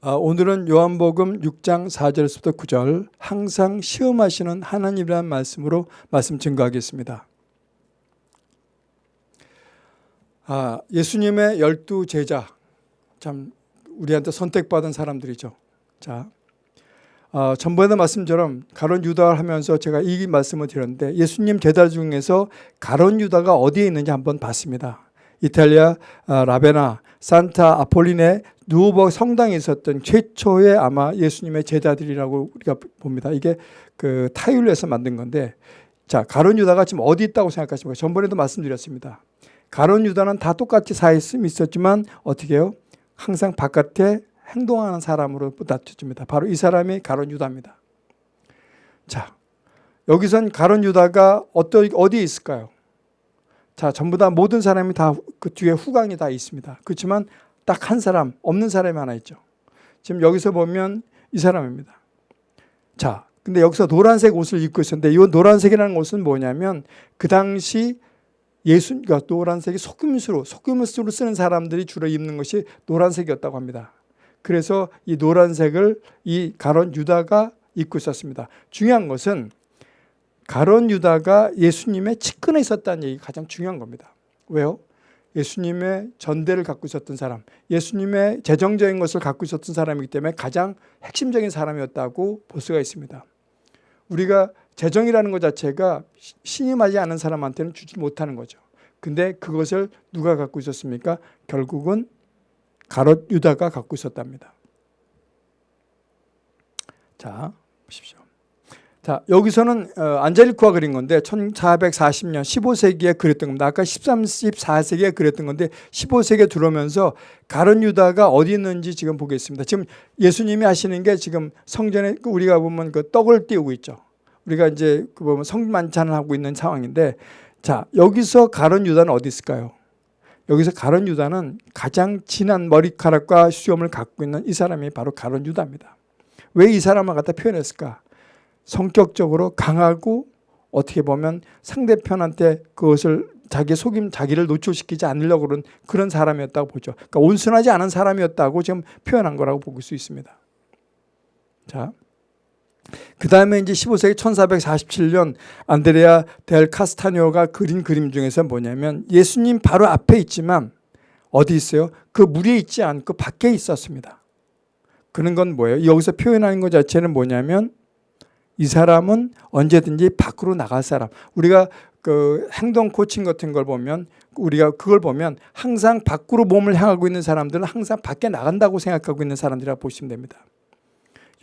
아, 오늘은 요한복음 6장 4절에서부터 9절 항상 시험하시는 하나님이라는 말씀으로 말씀 증거하겠습니다. 아, 예수님의 열두 제자 참 우리한테 선택받은 사람들이죠. 자, 어, 전번에 말씀처럼 가론 유다를 하면서 제가 이 말씀을 드렸는데 예수님 제자 중에서 가론 유다가 어디에 있는지 한번 봤습니다. 이탈리아 아, 라베나 산타 아폴린의 누오버 성당에 있었던 최초의 아마 예수님의 제자들이라고 우리가 봅니다. 이게 그 타율에서 만든 건데 자 가론 유다가 지금 어디 있다고 생각하십니까? 전번에도 말씀드렸습니다. 가론 유다는 다 똑같이 사있음 있었지만 어떻게 해요? 항상 바깥에 행동하는 사람으로 부닥쳐집니다. 바로 이 사람이 가론 유다입니다. 자 여기선 가론 유다가 어떠, 어디에 있을까요? 자, 전부 다 모든 사람이 다 그 뒤에 후광이 다 있습니다. 그렇지만 딱 한 사람, 없는 사람이 하나 있죠. 지금 여기서 보면 이 사람입니다. 자, 근데 여기서 노란색 옷을 입고 있었는데 이 노란색이라는 옷은 뭐냐면 그 당시 예수, 그러니까 노란색이 속임수로, 속임수로 쓰는 사람들이 주로 입는 것이 노란색이었다고 합니다. 그래서 이 노란색을 이 가론 유다가 입고 있었습니다. 중요한 것은 가론 유다가 예수님의 측근에 있었다는 얘기가 가장 중요한 겁니다. 왜요? 예수님의 전대를 갖고 있었던 사람, 예수님의 재정적인 것을 갖고 있었던 사람이기 때문에 가장 핵심적인 사람이었다고 볼 수가 있습니다. 우리가 재정이라는 것 자체가 신임하지 않은 사람한테는 주지 못하는 거죠. 근데 그것을 누가 갖고 있었습니까? 결국은 가롯 유다가 갖고 있었답니다. 자, 보십시오. 자, 여기서는 어, 안젤리코가 그린 건데 1440년 15세기에 그렸던 겁니다. 아까 13, 14세기에 그렸던 건데 15세기에 들어오면서 가론 유다가 어디 있는지 지금 보겠습니다. 지금 예수님이 하시는 게 지금 성전에 우리가 보면 그 떡을 띄우고 있죠. 우리가 이제 그 보면 성만찬을 하고 있는 상황인데 자, 여기서 가론 유다는 어디 있을까요? 여기서 가론 유다는 가장 진한 머리카락과 수염을 갖고 있는 이 사람이 바로 가론 유다입니다. 왜 이 사람을 갖다 표현했을까? 성격적으로 강하고 어떻게 보면 상대편한테 그것을 자기 속임 자기를 노출시키지 않으려고 그런 그런 사람이었다고 보죠. 그러니까 온순하지 않은 사람이었다고 지금 표현한 거라고 볼수 있습니다. 자. 그 다음에 이제 15세기 1447년 안드레아 델 카스타뇨가 그린 그림 중에서 뭐냐면 예수님 바로 앞에 있지만 어디 있어요? 그 무리에 있지 않고 밖에 있었습니다. 그런 건 뭐예요? 여기서 표현하는 것 자체는 뭐냐면 이 사람은 언제든지 밖으로 나갈 사람. 우리가 그 행동 코칭 같은 걸 보면 우리가 그걸 보면 항상 밖으로 몸을 향하고 있는 사람들은 항상 밖에 나간다고 생각하고 있는 사람들이라고 보시면 됩니다.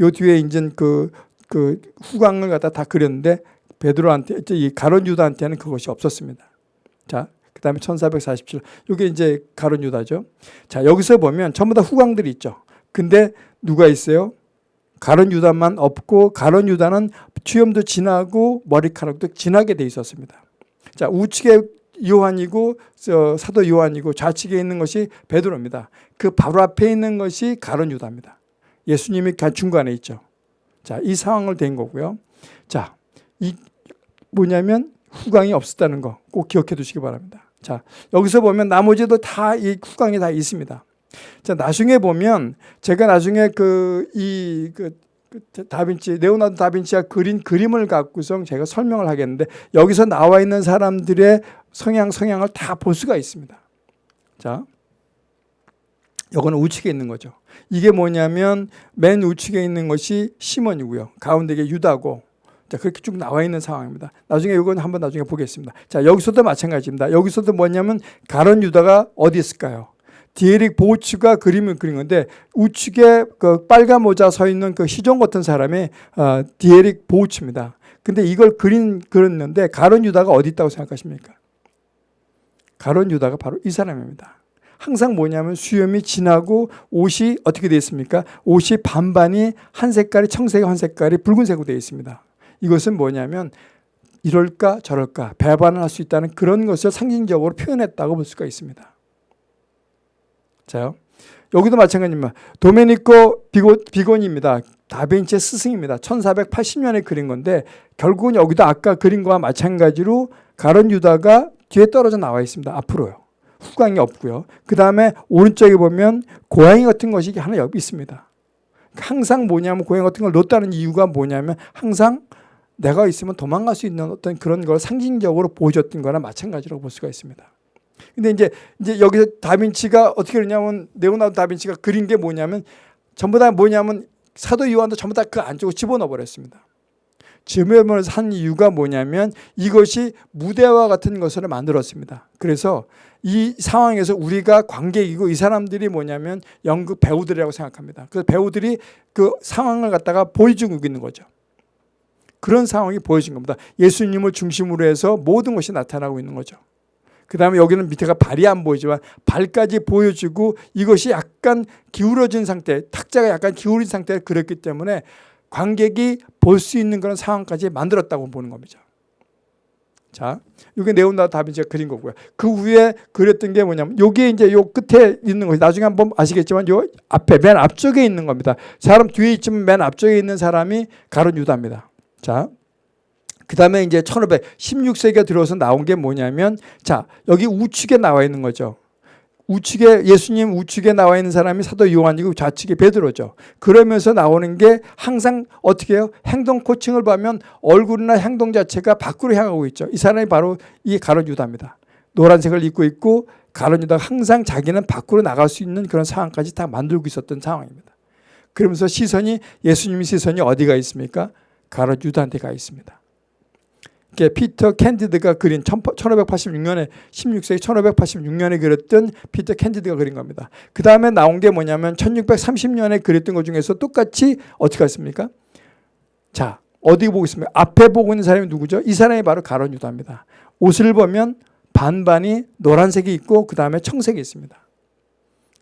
요 뒤에 이제 그, 그 후광을 갖다 다 그렸는데 베드로한테 이 가론 유다한테는 그것이 없었습니다. 자, 그 다음에 1447. 이게 이제 가론 유다죠. 자, 여기서 보면 전부 다 후광들이 있죠. 근데 누가 있어요? 가론 유다만 없고 가론 유다는 취염도 진하고 머리카락도 진하게 돼 있었습니다. 자 우측에 요한이고 사도 요한이고 좌측에 있는 것이 베드로입니다. 그 바로 앞에 있는 것이 가론 유다입니다. 예수님이 중간에 있죠. 자, 이 상황을 된 거고요. 자, 이 뭐냐면 후광이 없었다는 거 꼭 기억해 두시기 바랍니다. 자, 여기서 보면 나머지도 다 이 후광이 다 있습니다. 자, 나중에 보면 제가 나중에 그이 그, 그 다빈치 레오나르도 다빈치가 그린 그림을 갖고서 제가 설명을 하겠는데 여기서 나와 있는 사람들의 성향 성향을 다 볼 수가 있습니다. 자. 이거는 우측에 있는 거죠. 이게 뭐냐면 맨 우측에 있는 것이 시몬이고요. 가운데 게 유다고 자, 그렇게 쭉 나와 있는 상황입니다. 나중에 이건 한번 나중에 보겠습니다. 자, 여기서도 마찬가지입니다. 여기서도 뭐냐면 가론 유다가 어디 있을까요? 디에릭 보츠가 그림을 그린 건데 우측에 그 빨간 모자 서 있는 그 시종 같은 사람이 어, 디에릭 보츠입니다. 근데 이걸 그린 그렸는데 가론 유다가 어디 있다고 생각하십니까? 가론 유다가 바로 이 사람입니다. 항상 뭐냐면 수염이 진하고 옷이 어떻게 되어 있습니까? 옷이 반반이 한 색깔이 청색, 한 색깔이 붉은색으로 되어 있습니다. 이것은 뭐냐면 이럴까 저럴까 배반을 할 수 있다는 그런 것을 상징적으로 표현했다고 볼 수가 있습니다. 자요. 여기도 마찬가지입니다. 도메니코 비고, 비고니입니다. 다빈치의 스승입니다. 1480년에 그린 건데 결국은 여기도 아까 그린 거와 마찬가지로 가론 유다가 뒤에 떨어져 나와 있습니다. 앞으로요. 후광이 없고요. 그 다음에 오른쪽에 보면 고양이 같은 것이 하나 옆에 있습니다. 항상 뭐냐면 고양 같은 걸 놓다는 이유가 뭐냐면 항상 내가 있으면 도망갈 수 있는 어떤 그런 걸 상징적으로 보여줬던 거나 마찬가지라고 볼 수가 있습니다. 근데 이제 이제 여기서 다빈치가 어떻게 그러냐면 레오나르도 다빈치가 그린 게 뭐냐면 전부 다 뭐냐면 사도 요한도 전부 다 그 안쪽으로 집어넣어 버렸습니다. 집어넣어서 한 이유가 뭐냐면 이것이 무대와 같은 것을 만들었습니다. 그래서 이 상황에서 우리가 관객이고 이 사람들이 뭐냐면 연극 배우들이라고 생각합니다. 그 배우들이 그 상황을 갖다가 보여주고 있는 거죠. 그런 상황이 보여진 겁니다. 예수님을 중심으로 해서 모든 것이 나타나고 있는 거죠. 그 다음에 여기는 밑에가 발이 안 보이지만 발까지 보여주고 이것이 약간 기울어진 상태, 탁자가 약간 기울인 상태에 그렸기 때문에 관객이 볼 수 있는 그런 상황까지 만들었다고 보는 겁니다. 자, 이게 네온다 다빈치가 그린 거고요. 그 위에 그렸던 게 뭐냐면 여기에 이제 요 끝에 있는 것이 나중에 한번 아시겠지만 요 앞에 맨 앞쪽에 있는 겁니다. 사람 뒤에 있지만 맨 앞쪽에 있는 사람이 가론 유다입니다. 자, 그 다음에 이제 1516세기가 들어서 나온 게 뭐냐면 자 여기 우측에 나와 있는 거죠. 우측에 예수님 우측에 나와 있는 사람이 사도 요한이고 좌측에 베드로죠. 그러면서 나오는 게 항상 어떻게 해요? 행동 코칭을 보면 얼굴이나 행동 자체가 밖으로 향하고 있죠. 이 사람이 바로 이 가론 유다입니다. 노란색을 입고 있고 가론 유다가 항상 자기는 밖으로 나갈 수 있는 그런 상황까지 다 만들고 있었던 상황입니다. 그러면서 시선이 예수님 시선이 어디가 있습니까? 가롯 유다한테 가 있습니다. 피터 캔디드가 그린 1586년에 16세기 1586년에 그렸던 피터 캔디드가 그린 겁니다. 그 다음에 나온 게 뭐냐면 1630년에 그렸던 것 중에서 똑같이 어떻게 했습니까? 자 어디 보고 있습니까? 앞에 보고 있는 사람이 누구죠? 이 사람이 바로 가롯 유다입니다. 옷을 보면 반반이 노란색이 있고 그 다음에 청색이 있습니다.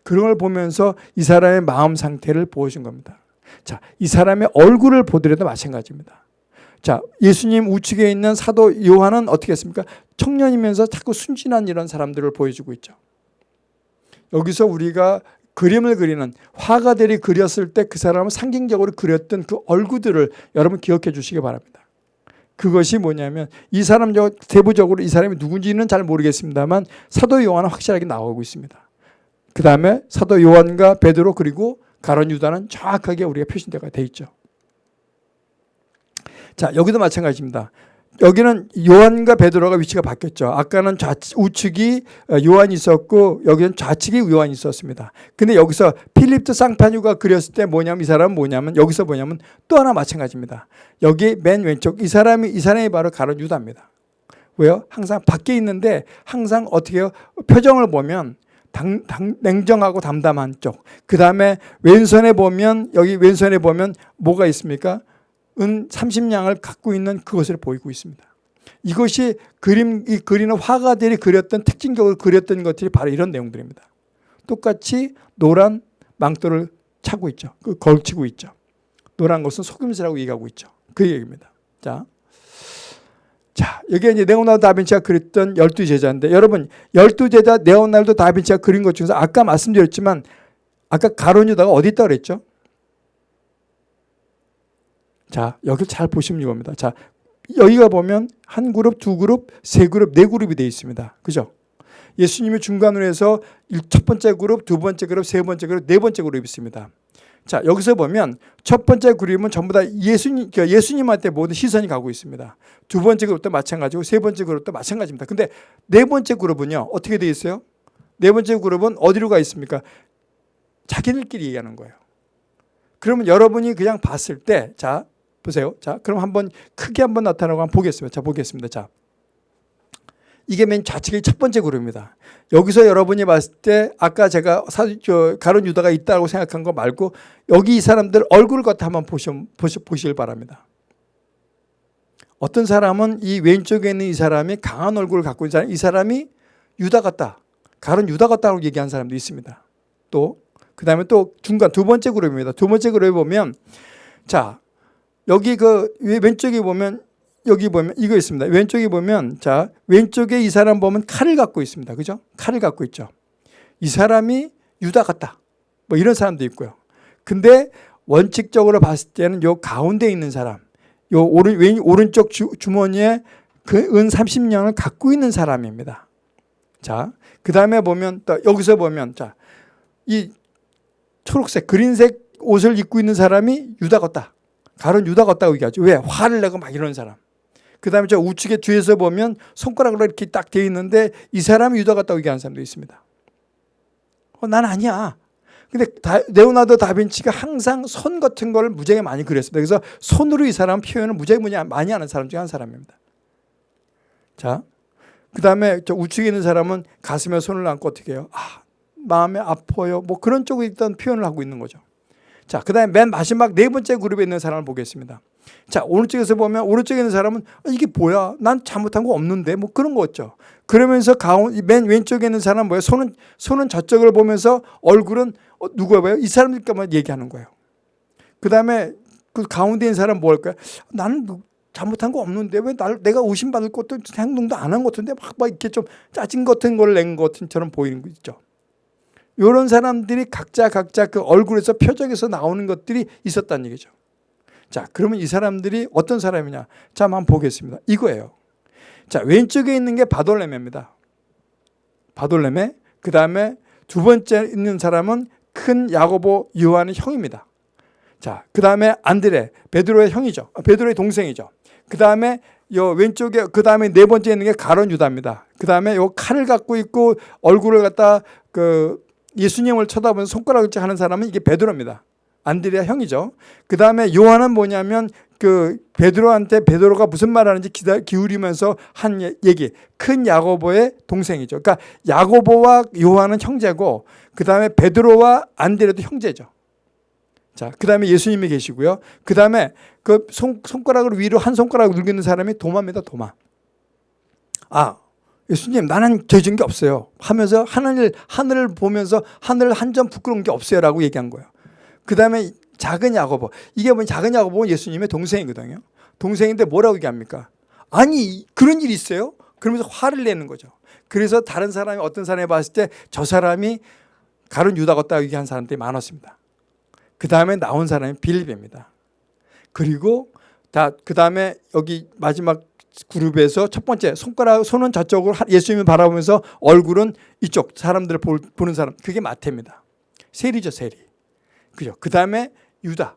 그런 걸 보면서 이 사람의 마음 상태를 보여준 겁니다. 자, 이 사람의 얼굴을 보더라도 마찬가지입니다. 자, 예수님 우측에 있는 사도 요한은 어떻게 했습니까? 청년이면서 자꾸 순진한 이런 사람들을 보여주고 있죠. 여기서 우리가 그림을 그리는 화가들이 그렸을 때 그 사람을 상징적으로 그렸던 그 얼굴들을 여러분 기억해 주시기 바랍니다. 그것이 뭐냐면 이 사람 대부적으로 이 사람이 누군지는 잘 모르겠습니다만 사도 요한은 확실하게 나오고 있습니다. 그 다음에 사도 요한과 베드로 그리고 가론 유다는 정확하게 우리가 표시되어 있죠. 자, 여기도 마찬가지입니다. 여기는 요한과 베드로가 위치가 바뀌었죠. 아까는 좌측, 우측이 어, 요한이 있었고 여기는 좌측이 요한이 있었습니다. 근데 여기서 필립트 쌍파뉴가 그렸을 때 뭐냐면 이 사람은 뭐냐면 여기서 뭐냐면 또 하나 마찬가지입니다. 여기 맨 왼쪽 이 사람이 이 사람이 바로 가론 유다입니다. 왜요? 항상 밖에 있는데 항상 어떻게 해요? 표정을 보면 당, 당, 냉정하고 담담한 쪽. 그 다음에 왼손에 보면 여기 왼손에 보면 뭐가 있습니까? 은 30냥을 갖고 있는 그것을 보이고 있습니다. 이것이 그림, 이 그리는 화가들이 그렸던 특징적으로 그렸던 것들이 바로 이런 내용들입니다. 똑같이 노란 망토를 차고 있죠. 그 걸치고 있죠. 노란 것은 속임수라고 얘기하고 있죠. 그 얘기입니다. 자. 자, 여기 이제 네오나르도 다빈치가 그렸던 열두 제자인데 여러분 열두 제자 네오나르도 다빈치가 그린 것 중에서 아까 말씀드렸지만 아까 가론유다가 어디 있다 그랬죠? 자, 여기 잘 보시면 이겁니다. 자, 여기가 보면 한 그룹, 두 그룹, 세 그룹, 네 그룹이 되어 있습니다. 그죠? 예수님이 중간으로 해서 첫 번째 그룹, 두 번째 그룹, 세 번째 그룹, 네 번째 그룹이 있습니다. 자, 여기서 보면 첫 번째 그룹은 전부 다 예수님, 그러니까 예수님한테 모든 시선이 가고 있습니다. 두 번째 그룹도 마찬가지고 세 번째 그룹도 마찬가지입니다. 근데 네 번째 그룹은요, 어떻게 되어 있어요? 네 번째 그룹은 어디로 가 있습니까? 자기들끼리 얘기하는 거예요. 그러면 여러분이 그냥 봤을 때, 자, 보세요. 자, 그럼 한번 크게 한번 나타나고 한번 보겠습니다. 자, 보겠습니다. 자. 이게 맨 좌측의 첫 번째 그룹입니다. 여기서 여러분이 봤을 때 아까 제가 가론 유다가 있다고 생각한 거 말고 여기 이 사람들 얼굴을 갖다 한번 보시, 보시, 보시길 바랍니다. 어떤 사람은 이 왼쪽에 있는 이 사람이 강한 얼굴을 갖고 있는 사람, 이 사람이 유다 같다. 가론 유다 같다고 얘기한 사람도 있습니다. 또, 그 다음에 또 중간 두 번째 그룹입니다. 두 번째 그룹에 보면 자, 여기 그 왼쪽에 보면 여기 보면 이거 있습니다. 왼쪽에 보면 자 왼쪽에 이 사람 보면 칼을 갖고 있습니다. 그죠? 칼을 갖고 있죠. 이 사람이 유다 같다. 뭐 이런 사람도 있고요. 근데 원칙적으로 봤을 때는 요 가운데 있는 사람, 요 오른 왼 오른쪽 주, 주머니에 그 은 30년을 갖고 있는 사람입니다. 자, 그 다음에 보면 또 여기서 보면 자 이 초록색, 그린색 옷을 입고 있는 사람이 유다 같다. 가론 유다 같다고 얘기하죠. 왜? 화를 내고 막 이러는 사람. 그 다음에 저 우측에 뒤에서 보면 손가락으로 이렇게 딱돼 있는데 이 사람이 유다 같다고 얘기하는 사람도 있습니다. 어, 난 아니야. 근데 다, 레오나르도 다빈치가 항상 손 같은 걸 무지하게 많이 그렸습니다. 그래서 손으로 이 사람 표현을 무지하게 많이 하는 사람 중에 한 사람입니다. 자, 그 다음에 저 우측에 있는 사람은 가슴에 손을 얹고 어떻게 해요? 아, 마음에 아파요. 뭐 그런 쪽에 일단 표현을 하고 있는 거죠. 자, 그 다음에 맨 마지막 네 번째 그룹에 있는 사람을 보겠습니다. 자, 오른쪽에서 보면 오른쪽에 있는 사람은 아, 이게 뭐야? 난 잘못한 거 없는데 뭐 그런 거죠. 그러면서 가운 맨 왼쪽에 있는 사람은 뭐예요? 손은 손은 저쪽을 보면서 얼굴은 어, 누구야 봐요? 이 사람들까만 얘기하는 거예요. 그 다음에 그 가운데 있는 사람은 뭐 할까요? 나는 뭐 잘못한 거 없는데 왜 날, 내가 의심받을 것도 행동도 안 한 것 같은데 막, 막 이렇게 좀 짜증 같은 걸 낸 것처럼 보이는 거 있죠. 이런 사람들이 각자 각자 그 얼굴에서 표정에서 나오는 것들이 있었다는 얘기죠. 자, 그러면 이 사람들이 어떤 사람이냐? 자, 한번 보겠습니다. 이거예요. 자, 왼쪽에 있는 게 바돌레메입니다. 바돌레메. 그 다음에 두 번째 있는 사람은 큰 야고보 요한의 형입니다. 자, 그 다음에 안드레, 베드로의 형이죠. 아, 베드로의 동생이죠. 그 다음에 요 왼쪽에 그 다음에 네 번째 있는 게 가론 유다입니다. 그 다음에 요 칼을 갖고 있고 얼굴을 갖다 그 예수님을 쳐다보는 손가락을 하는 사람은 이게 베드로입니다. 안드레아 형이죠. 그 다음에 요한은 뭐냐면 그 베드로한테 베드로가 무슨 말하는지 기다, 기울이면서 한 얘기. 큰 야고보의 동생이죠. 그러니까 야고보와 요한은 형제고 그 다음에 베드로와 안드레도 형제죠. 자, 그 다음에 예수님이 계시고요. 그 다음에 그 손, 손가락을 위로 한 손가락을 눌리는 사람이 도마입니다. 도마. 아, 예수님 나는 죄진 게 없어요. 하면서 하늘, 하늘을 보면서 하늘 한 점 부끄러운 게 없어요. 라고 얘기한 거예요. 그 다음에 작은 야고보. 이게 뭐 작은 야고보는 예수님의 동생이거든요. 동생인데 뭐라고 얘기합니까? 아니 그런 일이 있어요? 그러면서 화를 내는 거죠. 그래서 다른 사람이 어떤 사람이 봤을 때 저 사람이 가론 유다 같다 얘기한 사람들이 많았습니다. 그 다음에 나온 사람이 빌립입니다. 그리고 다 그 다음에 여기 마지막 그룹에서 첫 번째 손가락 손은 저쪽으로 예수님을 바라보면서 얼굴은 이쪽 사람들을 보는 사람 그게 마태입니다. 세리죠 세리. 그죠? 그 다음에 유다.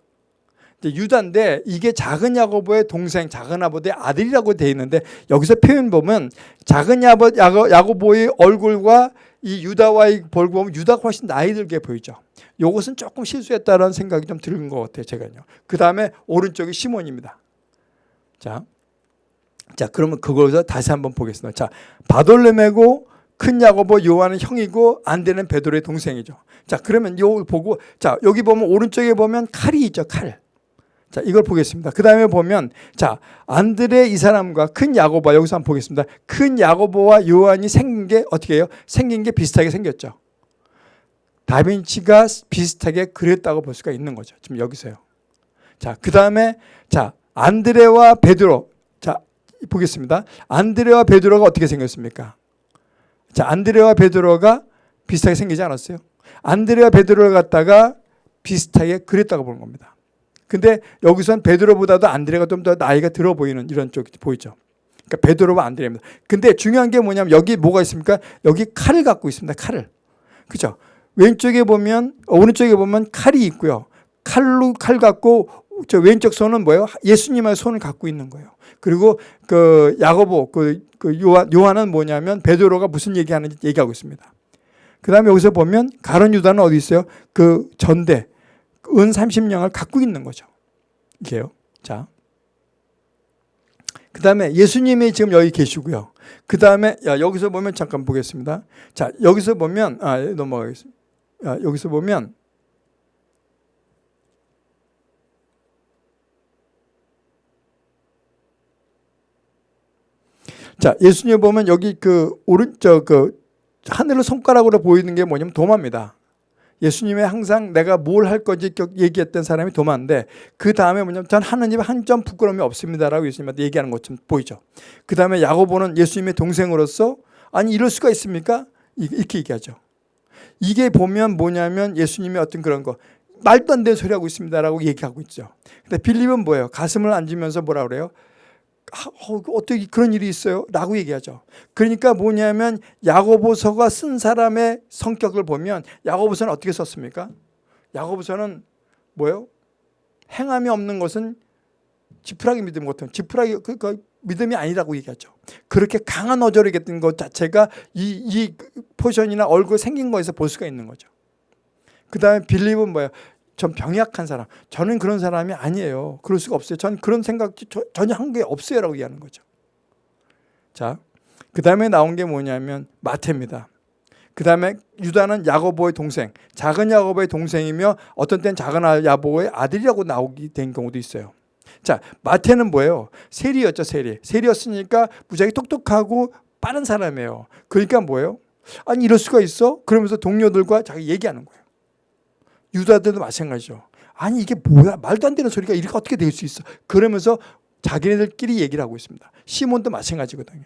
유다인데 이게 작은 야고보의 동생 작은 아버지의 아들이라고 되어 있는데 여기서 표현 보면 작은 야고, 야고보의 얼굴과 이 유다와의 벌 보면 유다가 훨씬 나이 들게 보이죠. 이것은 조금 실수했다라는 생각이 좀 드는 것 같아요. 제가요. 그 다음에 오른쪽이 시몬입니다. 자, 자 그러면 그거에서 다시 한번 보겠습니다. 자 바돌레메고 큰 야고보 요한은 형이고 안데는 베드로의 동생이죠. 자 그러면 요 보고 자 여기 보면 오른쪽에 보면 칼이 있죠. 칼. 자 이걸 보겠습니다. 그 다음에 보면 자 안드레 이 사람과 큰 야고보 여기서 한번 보겠습니다. 큰 야고보와 요한이 생긴 게 어떻게 해요? 생긴 게 비슷하게 생겼죠. 다빈치가 비슷하게 그렸다고 볼 수가 있는 거죠. 지금 여기서요. 자, 그 다음에 자 안드레와 베드로 자 보겠습니다. 안드레와 베드로가 어떻게 생겼습니까? 자 안드레와 베드로가 비슷하게 생기지 않았어요? 안드레와 베드로를 갖다가 비슷하게 그렸다고 보는 겁니다. 근데 여기선 베드로보다도 안드레가 좀 더 나이가 들어 보이는 이런 쪽이 보이죠. 그러니까 베드로와 안드레입니다. 근데 중요한 게 뭐냐면 여기 뭐가 있습니까? 여기 칼을 갖고 있습니다. 칼을. 그죠? 왼쪽에 보면 오른쪽에 보면 칼이 있고요. 칼로 칼 갖고 저 왼쪽 손은 뭐예요? 예수님의 손을 갖고 있는 거예요. 그리고 그 야고보 그, 그 요한 요한은 뭐냐면 베드로가 무슨 얘기하는지 얘기하고 있습니다. 그다음에 여기서 보면 가론 유다는 어디 있어요? 그 전대 은 30냥을 갖고 있는 거죠. 이게요. 자. 그다음에 예수님이 지금 여기 계시고요. 그다음에 야 여기서 보면 잠깐 보겠습니다. 자, 여기서 보면 아 넘어가겠습니다. 야, 여기서 보면 자, 예수님 보면 여기 그 오른쪽 그 하늘을 손가락으로 보이는 게 뭐냐면 도마입니다. 예수님의 항상 내가 뭘 할 건지 얘기했던 사람이 도마인데 그 다음에 뭐냐면 전 하나님 한 점 부끄러움이 없습니다라고 예수님한테 얘기하는 것좀 보이죠. 그 다음에 야고보는 예수님의 동생으로서 아니 이럴 수가 있습니까? 이렇게 얘기하죠. 이게 보면 뭐냐면 예수님의 어떤 그런 거 말도 안 되는 소리 하고 있습니다라고 얘기하고 있죠. 근데 빌립은 뭐예요? 가슴을 앉으면서 뭐라 그래요? 어, 어떻게 그런 일이 있어요? 라고 얘기하죠. 그러니까 뭐냐면 야고보서가 쓴 사람의 성격을 보면 야고보서는 어떻게 썼습니까? 야고보서는 뭐예요? 행함이 없는 것은 지푸라기 믿음 같은 지푸라기 그, 그 믿음이 아니라고 얘기하죠. 그렇게 강한 어조를 했던 것 자체가 이, 이 포션이나 얼굴 생긴 거에서 볼 수가 있는 거죠. 그 다음에 빌립은 뭐예요? 전 병약한 사람. 저는 그런 사람이 아니에요. 그럴 수가 없어요. 전 그런 생각 저, 전혀 한게 없어요. 라고 얘기하는 거죠. 자, 그 다음에 나온 게 뭐냐면 마태입니다. 그 다음에 유다는 야고보의 동생, 작은 야고보의 동생이며 어떤 때는 작은 야고보의 아들이라고 나오게 된 경우도 있어요. 자, 마태는 뭐예요? 세리였죠, 세리. 세리였으니까 무지하게 똑똑하고 빠른 사람이에요. 그러니까 뭐예요? 아니 이럴 수가 있어? 그러면서 동료들과 자기 얘기하는 거예요. 유다들도 마찬가지죠. 아니 이게 뭐야? 말도 안 되는 소리가 이렇게 어떻게 될 수 있어? 그러면서 자기네들끼리 얘기를 하고 있습니다. 시몬도 마찬가지거든요.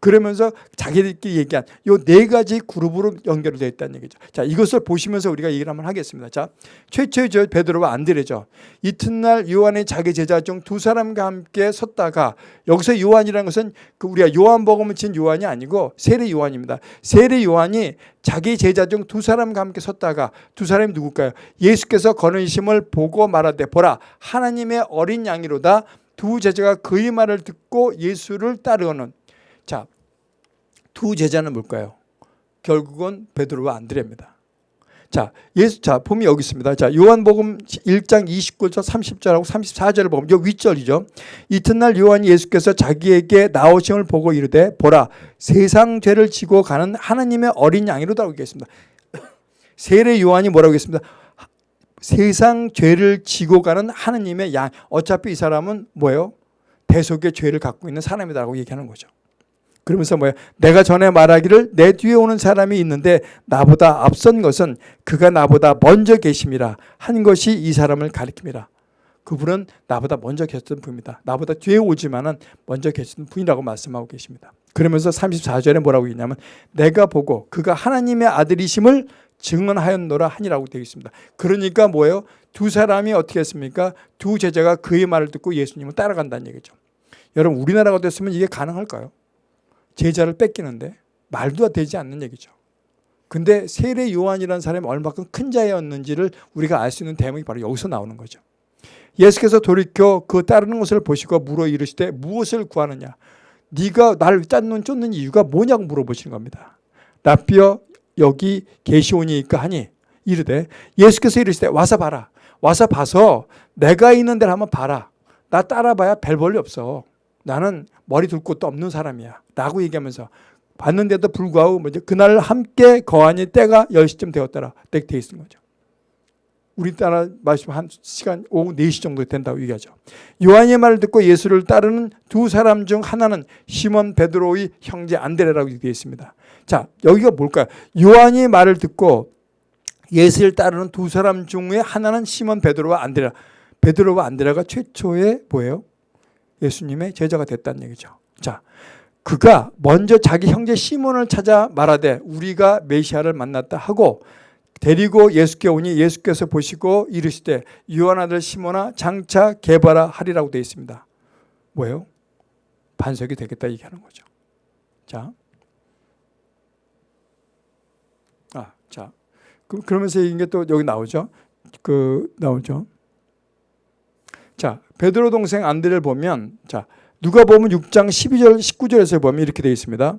그러면서 자기들끼리 얘기한 요 네 가지 그룹으로 연결되어 있다는 얘기죠. 자, 이것을 보시면서 우리가 얘기를 한번 하겠습니다. 자, 최초의 저 베드로와 안드레죠. 이튿날 요한의 자기 제자 중 두 사람과 함께 섰다가 여기서 요한이라는 것은 그 우리가 요한복음을 친 요한이 아니고 세례 요한입니다. 세례 요한이 자기 제자 중 두 사람과 함께 섰다가 두 사람이 누굴까요? 예수께서 거느심을 보고 말하되 보라 하나님의 어린 양이로다 두 제자가 그의 말을 듣고 예수를 따르는 자, 두 제자는 뭘까요? 결국은 베드로와 안드레입니다. 자, 예수, 자, 보면 여기 있습니다. 자, 요한복음 1장 29절, 30절하고 34절을 보면, 요 윗절이죠. 이튿날 요한이 예수께서 자기에게 나오심을 보고 이르되, 보라, 세상 죄를 지고 가는 하나님의 어린 양이로다고 얘기했습니다. 세례 요한이 뭐라고 했습니다. 세상 죄를 지고 가는 하나님의 양. 어차피 이 사람은 뭐예요? 대속의 죄를 갖고 있는 사람이라고 얘기하는 거죠. 그러면서 뭐야? 내가 전에 말하기를 내 뒤에 오는 사람이 있는데 나보다 앞선 것은 그가 나보다 먼저 계심이라 한 것이 이 사람을 가리킵니다. 그분은 나보다 먼저 계셨던 분입니다. 나보다 뒤에 오지만은 먼저 계시던 분이라고 말씀하고 계십니다. 그러면서 34절에 뭐라고 했냐면 내가 보고 그가 하나님의 아들이심을 증언하였노라 하니라고 되어 있습니다. 그러니까 뭐예요? 두 사람이 어떻게 했습니까? 두 제자가 그의 말을 듣고 예수님을 따라간다는 얘기죠. 여러분 우리나라가 됐으면 이게 가능할까요? 제자를 뺏기는데 말도 되지 않는 얘기죠. 근데 세례 요한이라는 사람이 얼마큼 큰 자였는지를 우리가 알 수 있는 대목이 바로 여기서 나오는 거죠. 예수께서 돌이켜 그 따르는 것을 보시고 물어 이르시되 무엇을 구하느냐? 네가 날 짠눈 쫓는 이유가 뭐냐고 물어보시는 겁니다. 라비어 여기 계시오니까 하니 이르되 예수께서 이르시되 와서 봐라. 와서 봐서 내가 있는 데를 한번 봐라. 나 따라봐야 별 볼일 없어. 나는 머리 둘 곳도 없는 사람이야. 라고 얘기하면서 봤는데도 불구하고 먼저 그날 함께 거하니 때가 10시쯤 되었더라. 되 있는 거죠. 우리나라 말씀 한 시간 오후 4시 정도 된다고 얘기하죠. 요한의 말을 듣고 예수를 따르는 두 사람 중 하나는 시몬 베드로의 형제 안드레라고 되어 있습니다. 자, 여기가 뭘까요? 요한의 말을 듣고 예수를 따르는 두 사람 중에 하나는 시몬 베드로와 안드레. 베드로와 안드레가 최초의 뭐예요? 예수님의 제자가 됐다는 얘기죠. 자, 그가 먼저 자기 형제 시몬을 찾아 말하되 우리가 메시아를 만났다 하고 데리고 예수께 오니 예수께서 보시고 이르시되 유한 아들 시몬아 장차 개발하 하리라고 되어 있습니다. 뭐예요? 반석이 되겠다 얘기하는 거죠. 자, 아, 자, 그러면서 이게 또 여기 나오죠. 그 나오죠. 자, 베드로 동생 안드레를 보면 자, 누가 보면 6장 12절 19절에서 보면 이렇게 되어 있습니다.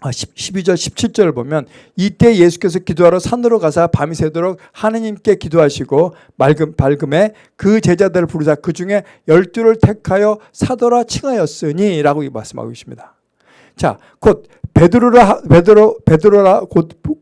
아, 12절 17절을 보면 이때 예수께서 기도하러 산으로 가사 밤이 새도록 하느님께 기도하시고 맑음, 밝음에 그 제자들을 부르자 그 중에 열두를 택하여 사도라 칭하였으니 라고 말씀하고 계십니다. 자, 곧 베드로라 베드로 베드로라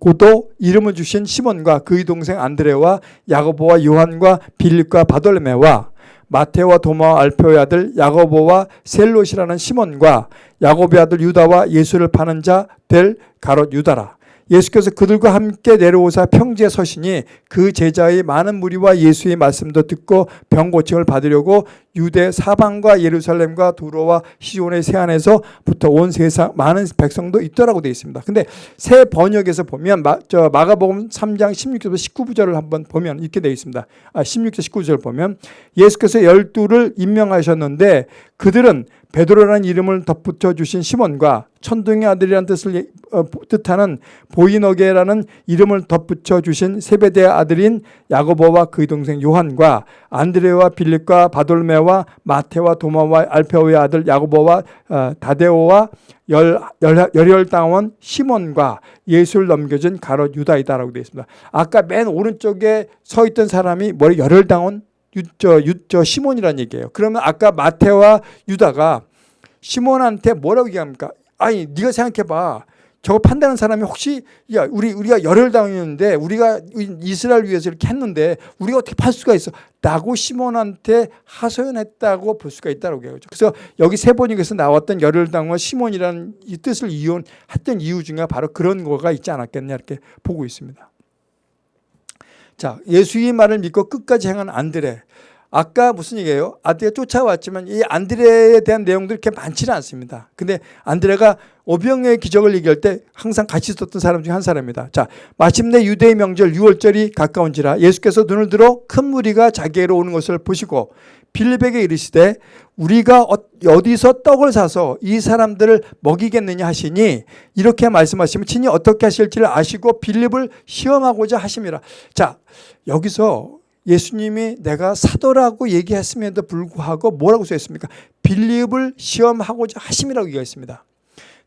고도 이름을 주신 시몬과 그의 동생 안드레와 야고보와 요한과 빌립과 바돌메와 마태와 도마와 알페오의 아들 야고보와 셀롯이라는 시몬과 야고보의 아들 유다와 예수를 파는 자 될 가롯 유다라. 예수께서 그들과 함께 내려오사 평지에 서시니 그 제자의 많은 무리와 예수의 말씀도 듣고 병 고침을 받으려고 유대 사방과 예루살렘과 두로와 시온의 세안에서부터 온 세상 많은 백성도 있더라고 되어 있습니다. 근데 새 번역에서 보면 마, 저 마가복음 3장 16절부터 19절을 한번 보면 이렇게 되어 있습니다. 아, 16절 19절 보면 예수께서 열두를 임명하셨는데 그들은 베드로라는 이름을 덧붙여 주신 시몬과 천둥의 아들이라는 뜻을 예- 어, 뜻하는 보이너게라는 이름을 덧붙여 주신 세베대의 아들인 야고보와 그의 동생 요한과 안드레와 빌립과 바돌메와 마테와 도마와 알페오의 아들 야고보와 어, 다데오와 열혈당원 시몬과 예수를 넘겨준 가롯 유다이다라고 되어 있습니다. 아까 맨 오른쪽에 서 있던 사람이 머리 열혈당원 유, 저, 유, 저 시몬이라는 얘기예요. 그러면 아까 마테와 유다가 시몬한테 뭐라고 얘기합니까? 아니 네가 생각해봐. 저거 판단하는 사람이 혹시 야 우리 우리가 열혈당이었는데 우리가 이스라엘 위해서 이렇게 했는데 우리가 어떻게 팔 수가 있어? 라고 시몬한테 하소연했다고 볼 수가 있다고 해요. 그래서 여기 세 번역에서 나왔던 열혈 당과 시몬이라는 이 뜻을 이용했던 이유 중에 바로 그런 거가 있지 않았겠냐 이렇게 보고 있습니다. 자 예수의 말을 믿고 끝까지 행한 안드레 아까 무슨 얘기예요? 안드레가 쫓아왔지만 이 안드레에 대한 내용들이 그렇게 많지는 않습니다. 근데 안드레가 오병의 기적을 얘기할 때 항상 같이 있었던 사람 중에 한 사람입니다. 자, 마침내 유대의 명절 6월절이 가까운지라 예수께서 눈을 들어 큰 무리가 자기에게로 오는 것을 보시고 빌립에게 이르시되 우리가 어- 어디서 떡을 사서 이 사람들을 먹이겠느냐 하시니 이렇게 말씀하시면 친히 어떻게 하실지를 아시고 빌립을 시험하고자 하심이라. 자, 여기서 예수님이 내가 사도라고 얘기했음에도 불구하고 뭐라고 써있습니까? 빌립을 시험하고자 하심이라고 얘기했습니다.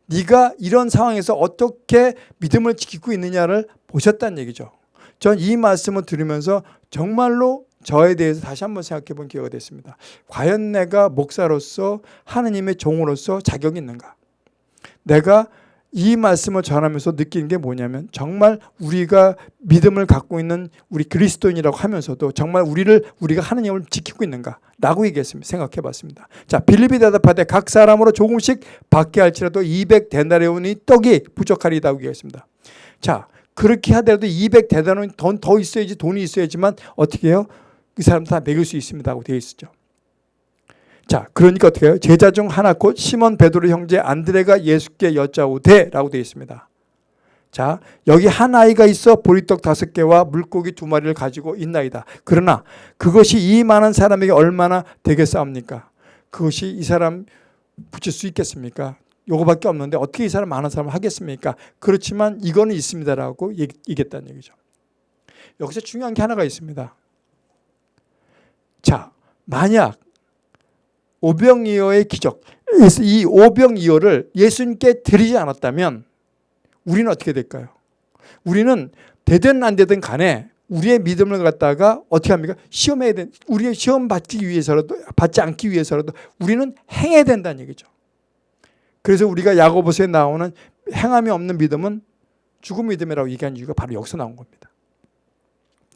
네가 이런 상황에서 어떻게 믿음을 지키고 있느냐를 보셨다는 얘기죠. 전 이 말씀을 들으면서 정말로 저에 대해서 다시 한번 생각해 본 기회가 됐습니다. 과연 내가 목사로서 하느님의 종으로서 자격이 있는가? 내가 이 말씀을 전하면서 느끼는 게 뭐냐면 정말 우리가 믿음을 갖고 있는 우리 그리스도인이라고 하면서도 정말 우리를 우리가 하느님을 지키고 있는가? 라고 얘기했습니다. 생각해 봤습니다. 자, 빌립이 대답하되 각 사람으로 조금씩 받게 할지라도 200 데나리온이 떡이 부족하리다고 얘기했습니다. 자, 그렇게 하더라도 200 데나리온 돈더 있어야지 돈이 있어야지만 어떻게 해요? 그 사람 다 먹일 수 있습니다고 되어 있었죠. 자, 그러니까 어떻게 해요? 제자 중 하나 곧 시몬 베드로 형제 안드레가 예수께 여짜오되라고 되어 있습니다. 자, 여기 한 아이가 있어 보리떡 다섯 개와 물고기 두 마리를 가지고 있나이다. 그러나 그것이 이 많은 사람에게 얼마나 되겠사옵니까? 그것이 이 사람 붙일 수 있겠습니까? 요거밖에 없는데 어떻게 이 사람 많은 사람을 하겠습니까? 그렇지만 이거는 있습니다라고 얘기했다는 얘기죠. 여기서 중요한 게 하나가 있습니다. 자, 만약 오병이어의 기적, 이 오병이어를 예수님께 드리지 않았다면 우리는 어떻게 될까요? 우리는 되든 안 되든 간에 우리의 믿음을 갖다가 어떻게 합니까? 시험해야 된, 우리의 시험 받기 위해서라도, 받지 않기 위해서라도 우리는 행해야 된다는 얘기죠. 그래서 우리가 야고보서에 나오는 행함이 없는 믿음은 죽은 믿음이라고 얘기한 이유가 바로 여기서 나온 겁니다.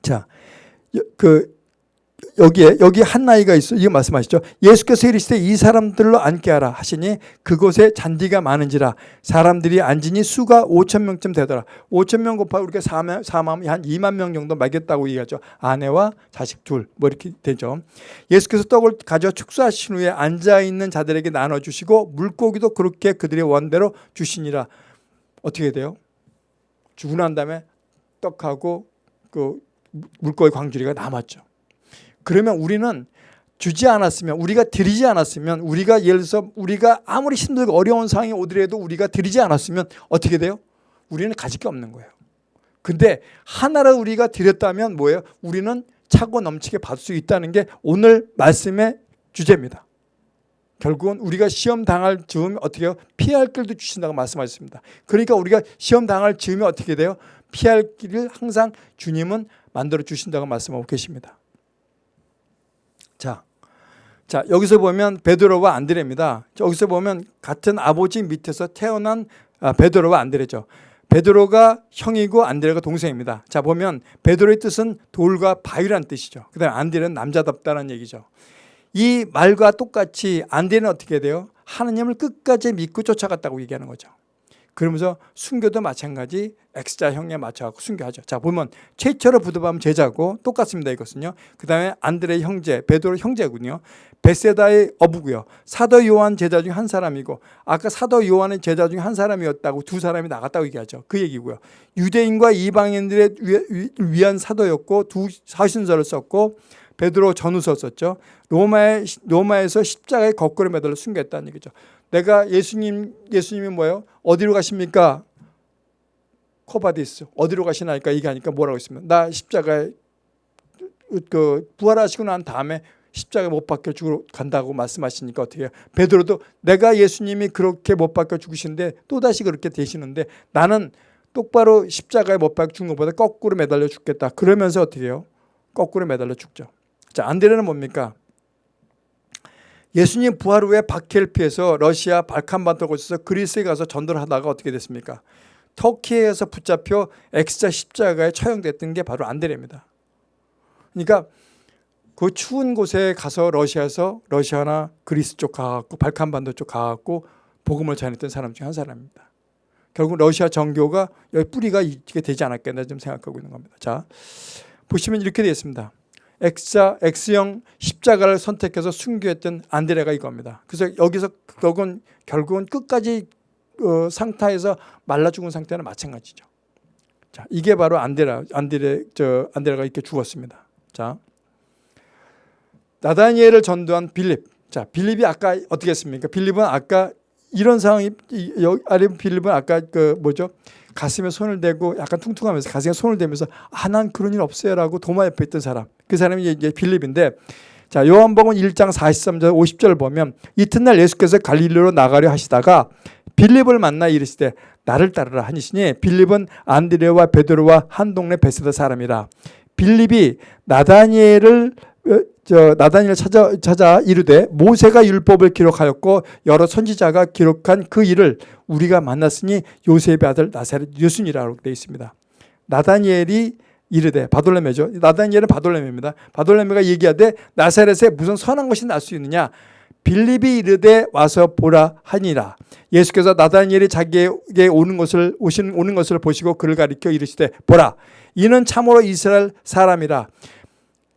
자, 그 여기에 여기 한 나이가 있어 이거 말씀하시죠. 예수께서 이르시되 이 사람들로 앉게 하라 하시니 그곳에 잔디가 많은지라 사람들이 앉으니 수가 5천 명쯤 되더라. 5천 명 곱하 우리가 4만 4만 한 2만 명 정도 말겠다고 얘기하죠. 아내와 자식 둘 뭐 이렇게 되죠. 예수께서 떡을 가져 축사하신 후에 앉아 있는 자들에게 나눠 주시고 물고기도 그렇게 그들의 원대로 주시니라. 어떻게 돼요? 주고 난 다음에 떡하고 그 물고기 광주리가 남았죠. 그러면 우리는 주지 않았으면 우리가 드리지 않았으면 우리가 예를 들어서 우리가 아무리 힘들고 어려운 상황이 오더라도 우리가 드리지 않았으면 어떻게 돼요? 우리는 가질 게 없는 거예요. 근데 하나를 우리가 드렸다면 뭐예요? 우리는 차고 넘치게 받을 수 있다는 게 오늘 말씀의 주제입니다. 결국은 우리가 시험 당할 즈음에 어떻게 해요? 피할 길도 주신다고 말씀하셨습니다. 그러니까 우리가 시험 당할 즈음에 어떻게 돼요? 피할 길을 항상 주님은 만들어 주신다고 말씀하고 계십니다. 자, 자 여기서 보면 베드로와 안드레입니다. 여기서 보면 같은 아버지 밑에서 태어난 아, 베드로와 안드레죠. 베드로가 형이고 안드레가 동생입니다. 자 보면 베드로의 뜻은 돌과 바위란 뜻이죠. 그다음 안드레는 남자답다는 얘기죠. 이 말과 똑같이 안드레는 어떻게 돼요? 하느님을 끝까지 믿고 쫓아갔다고 얘기하는 거죠. 그러면서 순교도 마찬가지 X자 형에 맞춰갖고 순교하죠. 자 보면 최초로 부도밤 제자고 똑같습니다 이것은요. 그 다음에 안드레 형제 베드로 형제군요. 베세다의 어부고요. 사도 요한 제자 중 한 사람이고 아까 사도 요한의 제자 중 한 사람이었다고 두 사람이 나갔다고 얘기하죠. 그 얘기고요. 유대인과 이방인들의 위한 사도였고 두 사신서를 썼고 베드로 전후서 썼죠. 로마에, 로마에서 십자가에 거꾸로 매달려 순교했다는 얘기죠. 내가 예수님 예수님이 뭐예요? 어디로 가십니까? Quo vadis 어디로 가시나니까 이게 하니까 뭐라고 했으면 나 십자가에 그 부활하시고 난 다음에 십자가에 못 박혀 죽으러 간다고 말씀하시니까 어떻게 해요? 베드로도 내가 예수님이 그렇게 못 박혀 죽으시는데 또다시 그렇게 되시는데 나는 똑바로 십자가에 못 박혀 죽는 것보다 거꾸로 매달려 죽겠다. 그러면서 어떻게 해요? 거꾸로 매달려 죽죠. 자, 안드레는 뭡니까? 예수님 부활 후에 박해를 피해서 러시아 발칸반도를 거쳐서 그리스에 가서 전도를 하다가 어떻게 됐습니까? 터키에서 붙잡혀 X자 십자가에 처형됐던 게 바로 안드레입니다. 그러니까 그 추운 곳에 가서 러시아에서 러시아나 그리스 쪽 가갖고 발칸반도 쪽 가갖고 복음을 전했던 사람 중 한 사람입니다. 결국 러시아 정교가 여기 뿌리가 이게 되지 않았겠나 좀 생각하고 있는 겁니다. 자 보시면 이렇게 되어 있습니다. X자, X형 십자가를 선택해서 순교했던 안드레가 이겁니다. 그래서 여기서 결국은, 결국은 끝까지 어, 상타에서 말라 죽은 상태는 마찬가지죠. 자, 이게 바로 안드레, 안드레, 저 안드레가 이렇게 죽었습니다. 자, 나다니엘을 전도한 빌립. 자, 빌립이 아까 어떻게 했습니까? 빌립은 아까 이런 상황이 빌립은 아까 그 뭐죠? 가슴에 손을 대고 약간 퉁퉁하면서 가슴에 손을 대면서 아 난 그런 일 없어요 라고 도마 옆에 있던 사람. 그 사람이 이제 빌립인데 자, 요한복음 1장 43절 50절 보면 이튿날 예수께서 갈릴리로 나가려 하시다가 빌립을 만나 이르시되 나를 따르라 하니시니 빌립은 안드레와 베드로와 한 동네 베세다 사람이라 빌립이 나다니엘을 어, 저 나다니엘 찾아 찾아 이르되 모세가 율법을 기록하였고 여러 선지자가 기록한 그 일을 우리가 만났으니 요셉의 아들 나사렛 예수니라고 되어 있습니다. 나다니엘이 이르되 바돌레메죠. 나다니엘은 바돌레메입니다. 바돌레메가 얘기하되 나사렛에 무슨 선한 것이 날 수 있느냐? 빌립이 이르되 와서 보라 하니라. 예수께서 나다니엘이 자기에게 오는 것을 오신 오는 것을 보시고 그를 가리켜 이르시되 보라 이는 참으로 이스라엘 사람이라.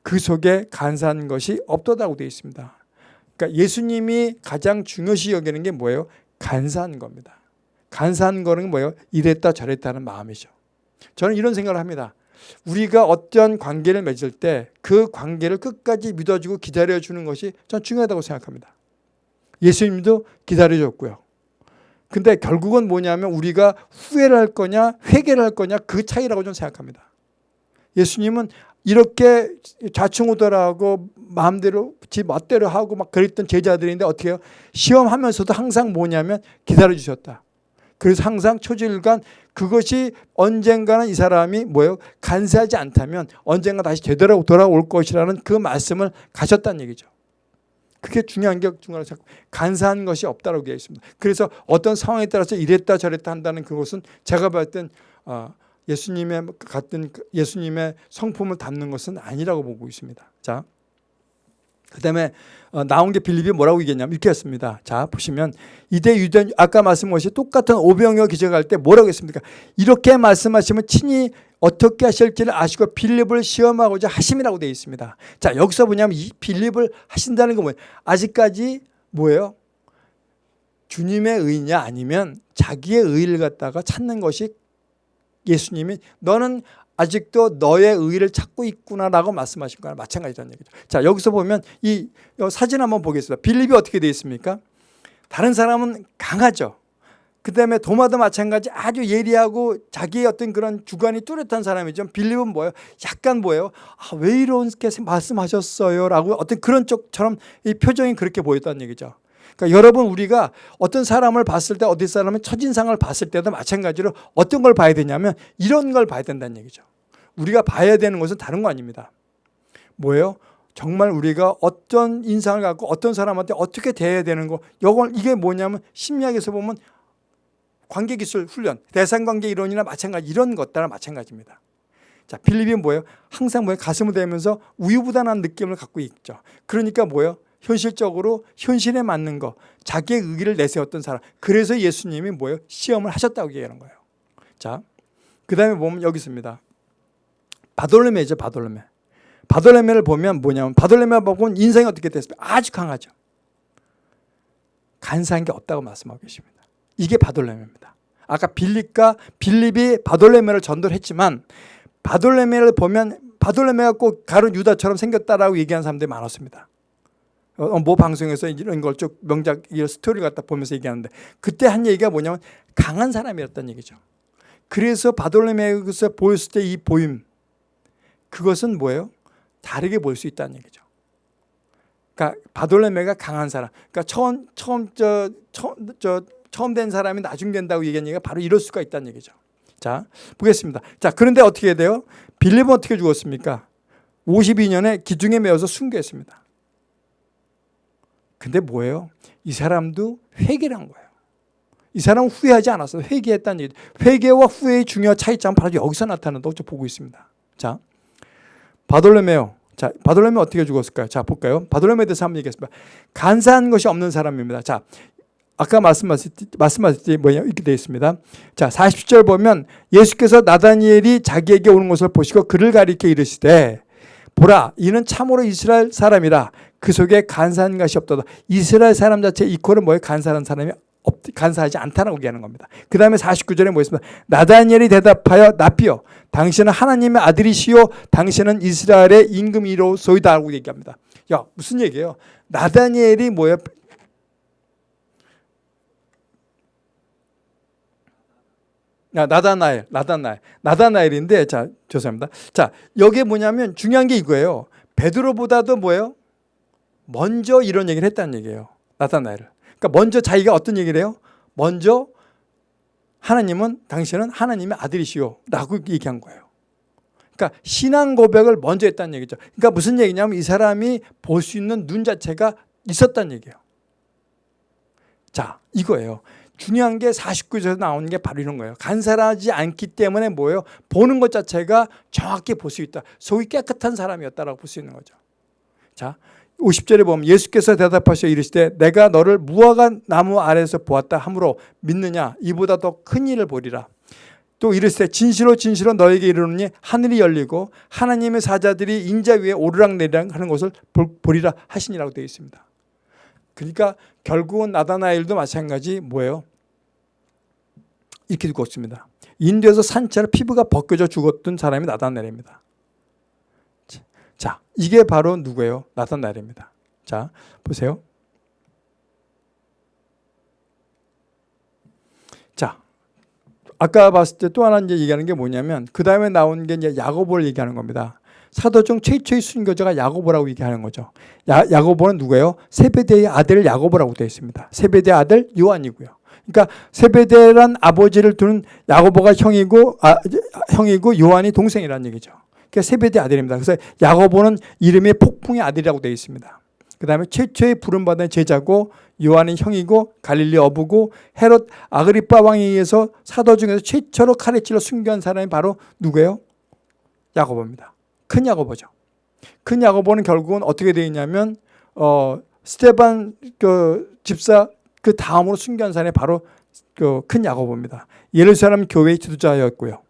그 속에 간사한 것이 없도다고 되어 있습니다. 그러니까 예수님이 가장 중요시 여기는 게 뭐예요? 간사한 겁니다. 간사한 거는 뭐예요? 이랬다 저랬다는 마음이죠. 저는 이런 생각을 합니다. 우리가 어떤 관계를 맺을 때 그 관계를 끝까지 믿어주고 기다려주는 것이 전 중요하다고 생각합니다. 예수님도 기다려줬고요. 근데 결국은 뭐냐면 우리가 후회를 할 거냐 회개를 할 거냐 그 차이라고 저는 생각합니다. 예수님은 이렇게 좌충우돌하고 마음대로 지 멋대로 하고 막 그랬던 제자들인데 어떻게 해요? 시험하면서도 항상 뭐냐면 기다려주셨다. 그래서 항상 초질간 그것이 언젠가는 이 사람이 뭐예요? 간사하지 않다면 언젠가 다시 제대로 돌아올 것이라는 그 말씀을 가셨다는 얘기죠. 그게 중요한 게 중요한 게 간사한 것이 없다고 되어 있습니다. 그래서 어떤 상황에 따라서 이랬다 저랬다 한다는 그것은 제가 봤을 땐 어, 예수님의 같은 예수님의 성품을 담는 것은 아니라고 보고 있습니다. 자, 그 다음에 어, 나온 게 빌립이 뭐라고 얘기했냐면 이렇게 했습니다. 자 보시면 이대 유대 아까 말씀한 것이 똑같은 오병이어 기적할 때 뭐라고 했습니까? 이렇게 말씀하시면 친히 어떻게 하실지를 아시고 빌립을 시험하고자 하심이라고 되어 있습니다. 자 여기서 뭐냐면 이 빌립을 하신다는 건 뭐예요? 아직까지 뭐예요? 주님의 의냐 아니면 자기의 의를 갖다가 찾는 것이 예수님이 너는 아직도 너의 의를 찾고 있구나라고 말씀하신 거나 마찬가지라는 얘기죠. 자 여기서 보면 이 사진 한번 보겠습니다. 빌립이 어떻게 되어 있습니까? 다른 사람은 강하죠. 그 다음에 도마도 마찬가지 아주 예리하고 자기의 어떤 그런 주관이 뚜렷한 사람이죠. 빌립은 뭐예요? 약간 뭐예요? 아, 왜 이렇게 말씀하셨어요? 라고 어떤 그런 쪽처럼 이 표정이 그렇게 보였다는 얘기죠. 그러니까 여러분 우리가 어떤 사람을 봤을 때 어디 사람의 첫인상을 봤을 때도 마찬가지로 어떤 걸 봐야 되냐면 이런 걸 봐야 된다는 얘기죠. 우리가 봐야 되는 것은 다른 거 아닙니다. 뭐예요? 정말 우리가 어떤 인상을 갖고 어떤 사람한테 어떻게 대해야 되는 거 이걸 이게 뭐냐면 심리학에서 보면 관계기술 훈련, 대상관계 이론이나 마찬가지 이런 것들랑 마찬가지입니다. 자, 필립이 뭐예요? 항상 뭐예요? 가슴을 대면서 우유부단한 느낌을 갖고 있죠. 그러니까 뭐예요? 현실적으로 현실에 맞는 거 자기의 의기를 내세웠던 사람. 그래서 예수님이 뭐예요? 시험을 하셨다고 얘기하는 거예요. 자, 그 다음에 보면 여기 있습니다. 바돌레메죠 바돌레메. 바돌레메를 보면 뭐냐면 바돌레메 보면 인생이 어떻게 됐습니까? 아주 강하죠. 간사한 게 없다고 말씀하고 계십니다. 이게 바돌레메입니다. 아까 빌립과 빌립이 바돌레메를 전도를 했지만 바돌레메를 보면 바돌레메가 꼭 가룟 유다처럼 생겼다라고 얘기하는 사람들이 많았습니다 어, 뭐 방송에서 이런 걸 쭉 명작 이 스토리를 갖다 보면서 얘기하는데 그때 한 얘기가 뭐냐면 강한 사람이었다는 얘기죠. 그래서 바돌로메우에서 보였을 때 이 보임 그것은 뭐예요? 다르게 볼 수 있다는 얘기죠. 그러니까 바돌로메가 강한 사람. 그러니까 처음 처음 저 처음 저 처음 된 사람이 나중 된다고 얘기한 얘기가 바로 이럴 수가 있다는 얘기죠. 자, 보겠습니다. 자, 그런데 어떻게 돼요? 빌립은 어떻게 죽었습니까? 52년에 기중에 매어서 순교했습니다. 근데 뭐예요? 이 사람도 회개를 한 거예요. 이 사람은 후회하지 않았어요. 회개했다는 얘기. 회개와 후회의 중요한 차이점 바로 여기서 나타난다고 보고 있습니다. 자, 바돌레메오. 자, 바돌레메 어떻게 죽었을까요? 자, 볼까요? 바돌레메에 대해서 한번 얘기했습니다. 간사한 것이 없는 사람입니다. 자, 아까 말씀하셨듯이, 말씀하셨듯이 뭐냐 이렇게 되어 있습니다. 자, 40절 보면 예수께서 나다니엘이 자기에게 오는 것을 보시고 그를 가리켜 이르시되 보라 이는 참으로 이스라엘 사람이라 그 속에 간사한 것이 없도다. 이스라엘 사람 자체 이퀄은 뭐예요? 간사한 사람이 없, 간사하지 않다라고 얘기하는 겁니다. 그 다음에 49절에 뭐 있습니다. 나다니엘이 대답하여 나피여 당신은 하나님의 아들이시요 당신은 이스라엘의 임금이로 소이다 라고 얘기합니다. 야 무슨 얘기예요? 나다니엘이 뭐예요? 야, 나다나엘, 나다나엘, 나다나엘인데, 자, 죄송합니다. 자, 여기에 뭐냐면 중요한 게 이거예요. 베드로보다도 뭐예요? 먼저 이런 얘기를 했다는 얘기예요. 나다나엘을. 그러니까 먼저 자기가 어떤 얘기를 해요? 먼저 하나님은 당신은 하나님의 아들이시오 라고 얘기한 거예요. 그러니까 신앙 고백을 먼저 했다는 얘기죠. 그러니까 무슨 얘기냐면 이 사람이 볼 수 있는 눈 자체가 있었다는 얘기예요. 자, 이거예요. 중요한 게 49절에서 나오는 게 바로 이런 거예요. 간사하지 않기 때문에 뭐예요? 보는 것 자체가 정확히 볼 수 있다. 속이 깨끗한 사람이었다라고 볼 수 있는 거죠. 자, 50절에 보면 예수께서 대답하셔 이르시되 내가 너를 무화과 나무 아래에서 보았다 하므로 믿느냐 이보다 더 큰 일을 보리라. 또 이르시되 진실로 진실로 너에게 이르노니 하늘이 열리고 하나님의 사자들이 인자 위에 오르락내리락 하는 것을 보리라 하시니라고 되어 있습니다. 그러니까 결국은 나다나엘도 마찬가지 뭐예요? 이렇게 죽었습니다. 인도에서 산채로 피부가 벗겨져 죽었던 사람이 나다나엘입니다. 자, 이게 바로 누구예요? 나타나엘입니다. 자, 보세요. 자, 아까 봤을 때 또 하나 이제 얘기하는 게 뭐냐면 그 다음에 나온 게 이제 야고보를 얘기하는 겁니다. 사도중 최초의 순교자가 야고보라고 얘기하는 거죠. 야, 야고보는 누구예요? 세베대의 아들 야고보라고 되어 있습니다. 세베대의 아들 요한이고요. 그러니까 세베대란 아버지를 두는 야고보가 형이고 아, 형이고 요한이 동생이라는 얘기죠. 그러니까 세베대 아들입니다. 그래서 야고보는 이름이 폭풍의 아들이라고 되어 있습니다. 그 다음에 최초의 부름받은 제자고 요한은 형이고 갈릴리 어부고 헤롯 아그리파 왕에 의해서 사도 중에서 최초로 칼에 찔러 순교한 사람이 바로 누구예요? 야고보입니다. 큰 야고보죠. 큰 야고보는 결국은 어떻게 되어 있냐면 어, 스테반 그 집사 그 다음으로 순교한 사람이 바로 그 큰 야고보입니다. 예루살렘 교회의 지도자였고요.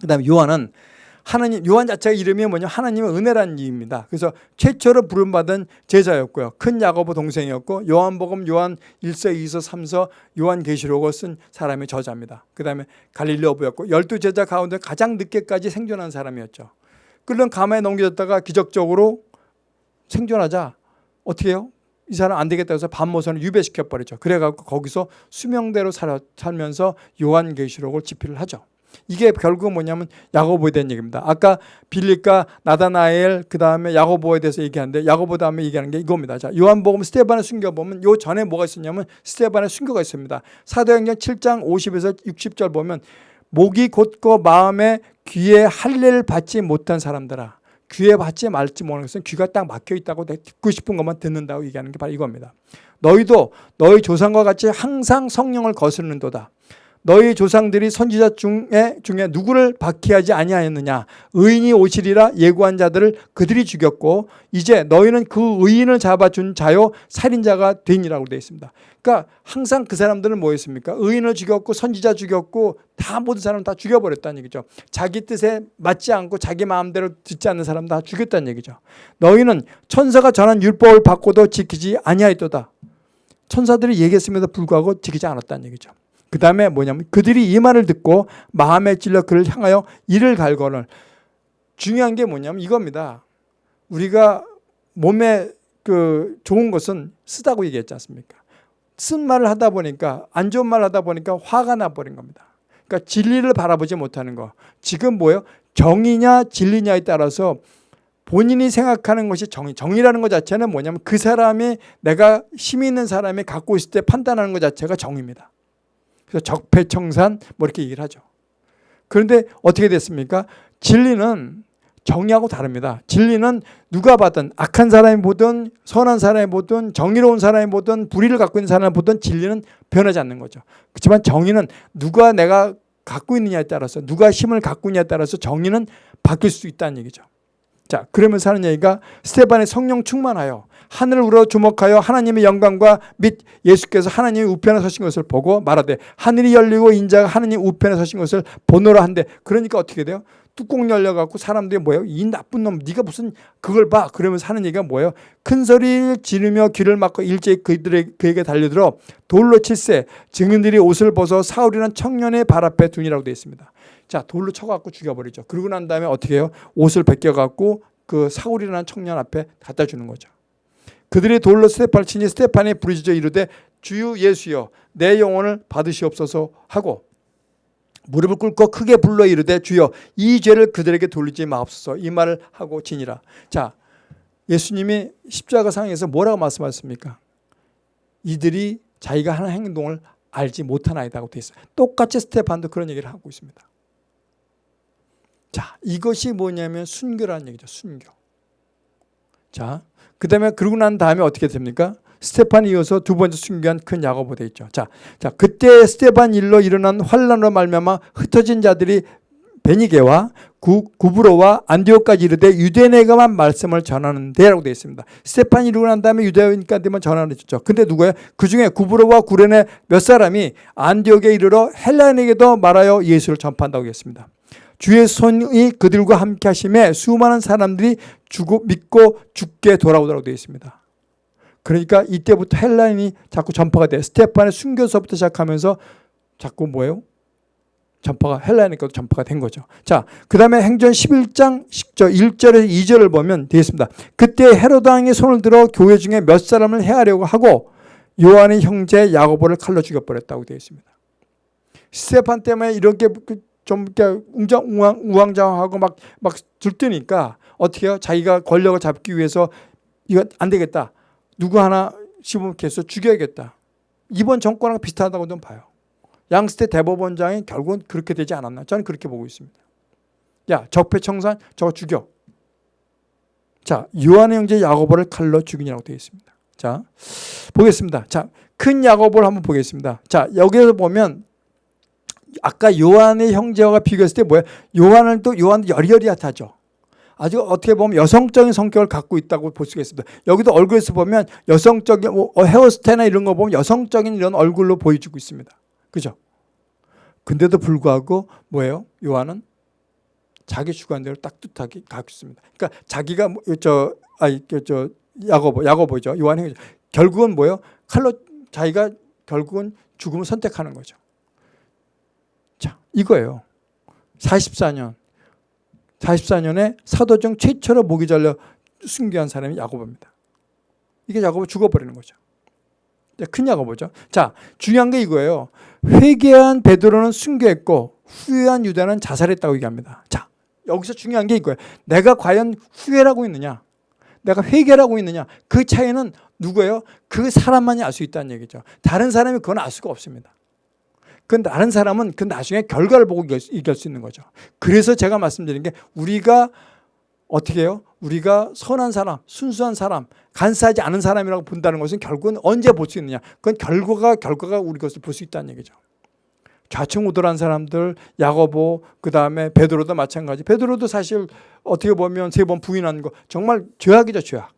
그 다음에 요한은 하나님 요한 자체가 이름이 뭐냐 하나님의 은혜라는 이입니다. 그래서 최초로 부름받은 제자였고요. 큰 야고보 동생이었고 요한복음 요한 1서 2서 3서 요한 계시록을 쓴 사람의 저자입니다. 그 다음에 갈릴리 어부였고 열두 제자 가운데 가장 늦게까지 생존한 사람이었죠. 끓는 가마에 넘겨졌다가 기적적으로 생존하자 어떻게 해요? 이 사람 안 되겠다 해서 반모선을 유배시켜 버리죠. 그래갖고 거기서 수명대로 살면서 요한계시록을 집필을 하죠. 이게 결국은 뭐냐면 야고보에 대한 얘기입니다. 아까 빌립과 나다나엘 그 다음에 야고보에 대해서 얘기하는데 야고보 다음에 얘기하는 게 이겁니다. 자 요한복음 스테반의 순교 보면 요 전에 뭐가 있었냐면 스테반의 순교가 있습니다. 사도행전 7장 50에서 60절 보면 목이 곧고 마음에 귀에 할례를 받지 못한 사람들아 귀에 받지 말지 모르는 것은 귀가 딱 막혀 있다고 듣고 싶은 것만 듣는다고 얘기하는 게 바로 이겁니다. 너희도 너희 조상과 같이 항상 성령을 거스르는도다. 너희 조상들이 선지자 중에 중에 누구를 박해하지 아니하였느냐 의인이 오시리라 예고한 자들을 그들이 죽였고 이제 너희는 그 의인을 잡아준 자요 살인자가 되니라고 되어 있습니다. 그러니까 항상 그 사람들은 뭐였습니까? 의인을 죽였고 선지자 죽였고 다 모든 사람 다 죽여버렸다는 얘기죠. 자기 뜻에 맞지 않고 자기 마음대로 듣지 않는 사람 다 죽였다는 얘기죠. 너희는 천사가 전한 율법을 받고도 지키지 아니하였도다. 천사들이 얘기했음에도 불구하고 지키지 않았다는 얘기죠. 그 다음에 뭐냐면 그들이 이 말을 듣고 마음에 찔러 그를 향하여 이를 갈거늘 중요한 게 뭐냐면 이겁니다. 우리가 몸에 그 좋은 것은 쓰다고 얘기했지 않습니까? 쓴 말을 하다 보니까 안 좋은 말을 하다 보니까 화가 나버린 겁니다. 그러니까 진리를 바라보지 못하는 거. 지금 뭐예요? 정의냐 진리냐에 따라서 본인이 생각하는 것이 정의. 정의라는 것 자체는 뭐냐면 그 사람이 내가 힘 있는 사람이 갖고 있을 때 판단하는 것 자체가 정의입니다. 그래서 적폐청산 뭐 이렇게 얘기를 하죠. 그런데 어떻게 됐습니까? 진리는 정의하고 다릅니다. 진리는 누가 봐든 악한 사람이 보든 선한 사람이 보든 정의로운 사람이 보든 불의를 갖고 있는 사람이 보든 진리는 변하지 않는 거죠. 그렇지만 정의는 누가 내가 갖고 있느냐에 따라서 누가 힘을 갖고 있냐에 따라서 정의는 바뀔 수 있다는 얘기죠. 자, 그러면서 하는 얘기가 스테반의 성령 충만하여 하늘을 우러 주목하여 하나님의 영광과 및 예수께서 하나님의 우편에 서신 것을 보고 말하되 하늘이 열리고 인자가 하나님 우편에 서신 것을 보노라 한데 그러니까 어떻게 돼요? 뚜껑 열려갖고 사람들이 뭐예요? 이 나쁜 놈 네가 무슨 그걸 봐 그러면서 하는 얘기가 뭐예요? 큰 소리를 지르며 귀를 막고 일제히 그들의 그에게 달려들어 돌로 칠세 증인들이 옷을 벗어 사울이라는 청년의 발 앞에 두니라고 되어 있습니다. 자 돌로 쳐갖고 죽여버리죠. 그러고 난 다음에 어떻게 해요? 옷을 벗겨갖고 그 사울이라는 청년 앞에 갖다 주는 거죠. 그들이 돌로 스테판을 치니 스테판이 부르짖어 이르되 주유 예수여 내 영혼을 받으시옵소서 하고 무릎을 꿇고 크게 불러 이르되 주여 이 죄를 그들에게 돌리지 마옵소서 이 말을 하고 지니라. 자 예수님이 십자가 상에서 뭐라고 말씀하셨습니까? 이들이 자기가 하는 행동을 알지 못하나이다고 되어 있어요. 똑같이 스테판도 그런 얘기를 하고 있습니다. 자 이것이 뭐냐면 순교라는 얘기죠. 순교. 자, 그 다음에 그러고 난 다음에 어떻게 됩니까? 스테판이 이어서 두 번째 순교한 큰 야고보 돼 있죠. 자, 자 그때 스테판 일로 일어난 환란으로 말미암아 흩어진 자들이 베니게와 구, 구브로와 안디오까지 이르되 유대인에게만 말씀을 전하는데라고 되어 있습니다. 스테판이 이르고 난 다음에 유대인까지만 전하는 죠 근데 누구예요? 그 중에 구브로와 구레네 몇 사람이 안디옥에 이르러 헬라인에게도 말하여 예수를 전파한다고 했습니다. 주의 손이 그들과 함께 하심에 수많은 사람들이 죽고 믿고 주께 돌아오더라고 되어 있습니다. 그러니까 이때부터 헬라인이 자꾸 전파가 돼. 스테판의 순교서부터 시작하면서 자꾸 뭐예요? 전파가 헬라인에게도 전파가 된 거죠. 자, 그 다음에 행전 11장 1절에서 2절을 보면 되겠습니다. 그때 헤로드 왕이 손을 들어 교회 중에 몇 사람을 해하려고 하고 요한의 형제 야고보를 칼로 죽여버렸다고 되어 있습니다. 스테판 때문에 이렇게 그 좀 웅장, 우왕, 우왕좌왕하고 막, 막 들뜨니까 어떻게 해요? 자기가 권력을 잡기 위해서 이거 안 되겠다. 누구 하나 시범해서 죽여야겠다. 이번 정권하고 비슷하다고 좀 봐요. 양스테 대법원장이 결국은 그렇게 되지 않았나. 저는 그렇게 보고 있습니다. 야, 적폐청산 저거 죽여. 자, 요한의 형제 야고보를 칼로 죽이냐고 되어 있습니다. 자, 보겠습니다. 자, 큰 야고보를 한번 보겠습니다. 자, 여기에서 보면 아까 요한의 형제와 비교했을 때 뭐야? 요한은 또 요한도 여리여리하죠. 아주 어떻게 보면 여성적인 성격을 갖고 있다고 볼 수가 있습니다. 여기도 얼굴에서 보면 여성적인 뭐 어, 헤어스타일이나 이런 거 보면 여성적인 이런 얼굴로 보여주고 있습니다. 그죠? 근데도 불구하고 뭐예요? 요한은 자기 주관대로 딱뜻하게 갖고 있습니다. 그러니까 자기가 뭐, 저 아니 저 야고보 야고보죠. 요한이 결국은 뭐예요? 칼로 자기가 결국은 죽음을 선택하는 거죠. 자, 이거예요. 44년. 44년에 사도중 최초로 목이 잘려 순교한 사람이 야고보입니다. 이게 야고보 죽어버리는 거죠. 큰 야고보죠. 자, 중요한 게 이거예요. 회개한 베드로는 순교했고 후회한 유다는 자살했다고 얘기합니다. 자, 여기서 중요한 게 이거예요. 내가 과연 후회라고 있느냐? 내가 회개라고 있느냐? 그 차이는 누구예요? 그 사람만이 알 수 있다는 얘기죠. 다른 사람이 그건 알 수가 없습니다. 그 다른 사람은 그 나중에 결과를 보고 이길 수 있는 거죠. 그래서 제가 말씀드린 게 우리가 어떻게 해요? 우리가 선한 사람, 순수한 사람, 간사하지 않은 사람이라고 본다는 것은 결국은 언제 볼 수 있느냐? 그건 결과가 결과가 우리 것을 볼 수 있다는 얘기죠. 좌충우돌한 사람들, 야고보, 그 다음에 베드로도 마찬가지. 베드로도 사실 어떻게 보면 세 번 부인하는 거 정말 죄악이죠, 죄악.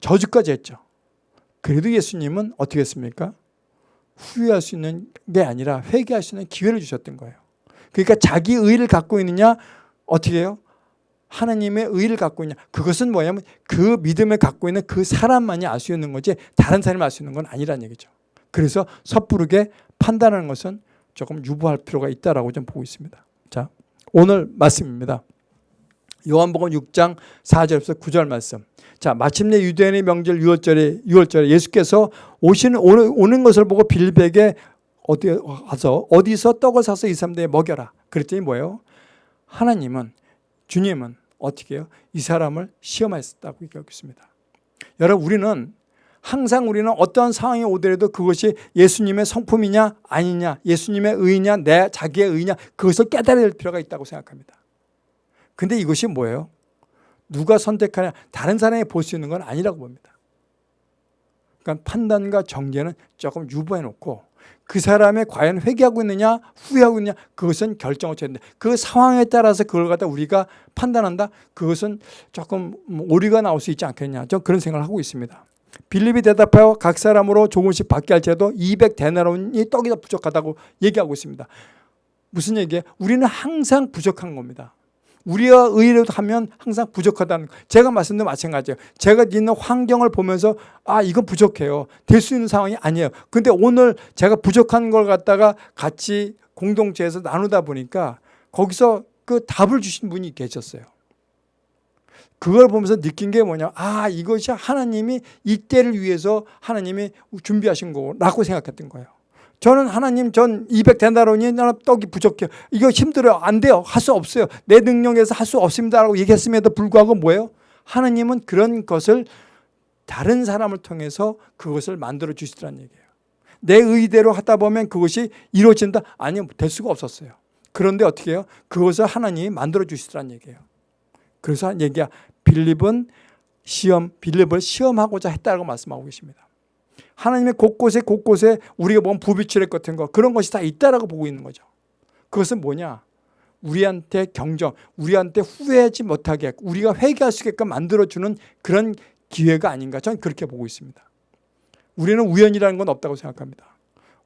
저주까지 했죠. 그래도 예수님은 어떻게 했습니까? 후회할 수 있는 게 아니라 회개할 수 있는 기회를 주셨던 거예요. 그러니까 자기 의를 갖고 있느냐 어떻게 해요? 하나님의 의를 갖고 있냐 그것은 뭐냐면 그 믿음을 갖고 있는 그 사람만이 알 수 있는 거지 다른 사람이 알 수 있는 건 아니라는 얘기죠. 그래서 섣부르게 판단하는 것은 조금 유보할 필요가 있다라고 좀 보고 있습니다. 자, 오늘 말씀입니다. 요한복음 6장 4절에서 9절 말씀. 자, 마침내 유대인의 명절 6월절에 6월절에 예수께서 오시는 오는, 오는 것을 보고 빌립에게 어디 가서 어디서 떡을 사서 이 사람들에 먹여라. 그랬더니 뭐예요? 하나님은 주님은 어떻게 해요? 이 사람을 시험하셨다고 얘기하고 있습니다. 여러분 우리는 항상 우리는 어떠한 상황이 오더라도 그것이 예수님의 성품이냐 아니냐 예수님의 의냐 내 자기의 의냐 그것을 될 필요가 있다고 생각합니다. 근데 이것이 뭐예요? 누가 선택하냐 다른 사람이 볼 수 있는 건 아니라고 봅니다. 그러니까 판단과 정죄는 조금 유보해 놓고 그 사람이 과연 회개하고 있느냐 후회하고 있느냐 그것은 결정을 쳐야 된다. 그 상황에 따라서 그걸 갖다 우리가 판단한다. 그것은 조금 뭐 오류가 나올 수 있지 않겠냐. 저 그런 생각을 하고 있습니다. 빌립이 대답하여 각 사람으로 조금씩 받게 할지라도 200데나론이 떡이 더 부족하다고 얘기하고 있습니다. 무슨 얘기예요? 우리는 항상 부족한 겁니다. 우리가 의뢰로 하면 항상 부족하다는 거. 제가 말씀드린 마찬가지예요. 제가 있는 환경을 보면서 아 이건 부족해요. 될 수 있는 상황이 아니에요. 근데 오늘 제가 부족한 걸 갖다가 같이 공동체에서 나누다 보니까 거기서 그 답을 주신 분이 계셨어요. 그걸 보면서 느낀 게 뭐냐 아 이것이 하나님이 이때를 위해서 하나님이 준비하신 거라고 생각했던 거예요. 저는 하나님 전 200데나론이 나는 떡이 부족해요. 이거 힘들어요. 안 돼요. 할 수 없어요. 내 능력에서 할 수 없습니다라고 얘기했음에도 불구하고 뭐예요? 하나님은 그런 것을 다른 사람을 통해서 그것을 만들어 주시더란 얘기예요. 내 의대로 하다 보면 그것이 이루어진다? 아니요. 될 수가 없었어요. 그런데 어떻게 해요? 그것을 하나님이 만들어 주시더란 얘기예요. 그래서 얘기야 빌립은 시험, 빌립을 시험하고자 했다고 말씀하고 계십니다. 하나님의 곳곳에 곳곳에 우리가 뭔 부비치를 같은 거 그런 것이 다 있다라고 보고 있는 거죠. 그것은 뭐냐? 우리한테 경정, 우리한테 후회하지 못하게 우리가 회개할 수 있게끔 만들어주는 그런 기회가 아닌가 저는 그렇게 보고 있습니다. 우리는 우연이라는 건 없다고 생각합니다.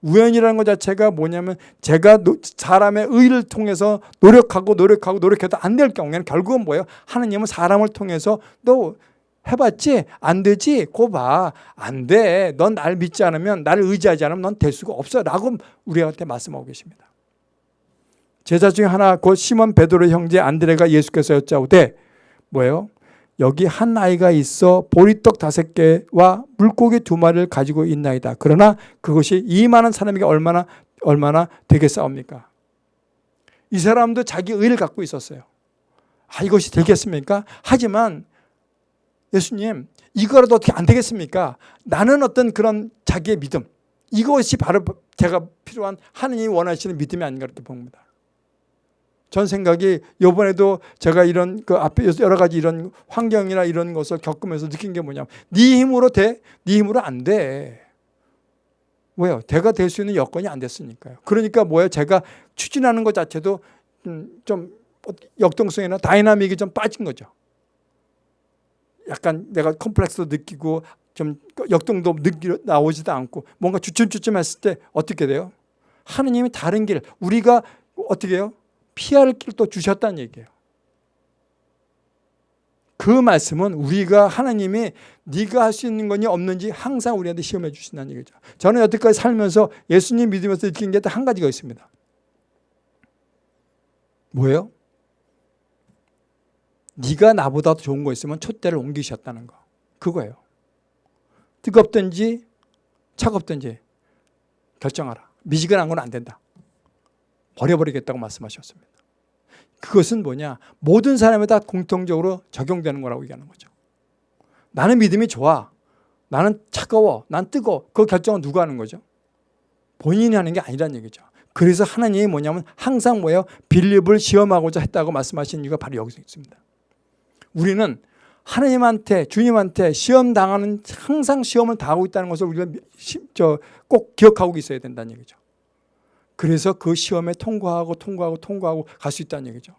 우연이라는 것 자체가 뭐냐면 제가 사람의 의를 통해서 노력하고 노력하고 노력해도 안 될 경우에는 결국은 뭐예요? 하나님은 사람을 통해서 또 해봤지? 안 되지? 고 봐. 안 돼. 넌 날 믿지 않으면 나를 의지하지 않으면 넌 될 수가 없어. 라고 우리한테 말씀하고 계십니다. 제자 중에 하나 곧 시몬 베드로 형제 안드레가 예수께서 여짜오되 뭐예요? 여기 한 아이가 있어 보리떡 다섯 개와 물고기 두 마리를 가지고 있나이다. 그러나 그것이 이 많은 사람에게 얼마나 얼마나 되겠사옵니까? 이 사람도 자기 의를 갖고 있었어요. 아 이것이 되겠습니까? 하지만 예수님 이거라도 어떻게 안 되겠습니까? 나는 어떤 그런 자기의 믿음 이것이 바로 제가 필요한 하느님이 원하시는 믿음이 아닌가 이렇게 봅니다. 전 생각이 이번에도 제가 이런 그 앞에 여러 가지 이런 환경이나 이런 것을 겪으면서 느낀 게 뭐냐면 네 힘으로 돼? 네 힘으로 안 돼. 왜요? 대가 될 수 있는 여건이 안 됐으니까요. 그러니까 뭐예요? 제가 추진하는 것 자체도 좀 역동성이나 dynamic이 좀 빠진 거죠. 약간 내가 컴플렉스도 느끼고 좀 역동도 느끼 나오지도 않고 뭔가 주춤주춤 했을 때 어떻게 돼요? 하느님이 다른 길 우리가 어떻게 해요? 피할 길도 주셨다는 얘기예요. 그 말씀은 우리가 하나님이 네가 할 수 있는 거니 없는지 항상 우리한테 시험해 주신다는 얘기죠. 저는 여태까지 살면서 예수님 믿으면서 느낀 게한 가지가 있습니다. 뭐예요? 네가 나보다 좋은 거 있으면 촛대를 옮기셨다는 거. 그거예요. 뜨겁든지 차갑든지 결정하라. 미지근한 건 안 된다. 버려버리겠다고 말씀하셨습니다. 그것은 뭐냐? 모든 사람에 다 공통적으로 적용되는 거라고 얘기하는 거죠. 나는 믿음이 좋아. 나는 차가워. 난 뜨거워. 그 결정은 누가 하는 거죠? 본인이 하는 게 아니란 얘기죠. 그래서 하나님이 뭐냐면 항상 뭐예요? 빌립을 시험하고자 했다고 말씀하신 이유가 바로 여기서 있습니다. 우리는 하나님한테 주님한테 시험 당하는 항상 시험을 당하고 있다는 것을 우리가 꼭 기억하고 있어야 된다는 얘기죠. 그래서 그 시험에 통과하고 통과하고 통과하고 갈 수 있다는 얘기죠.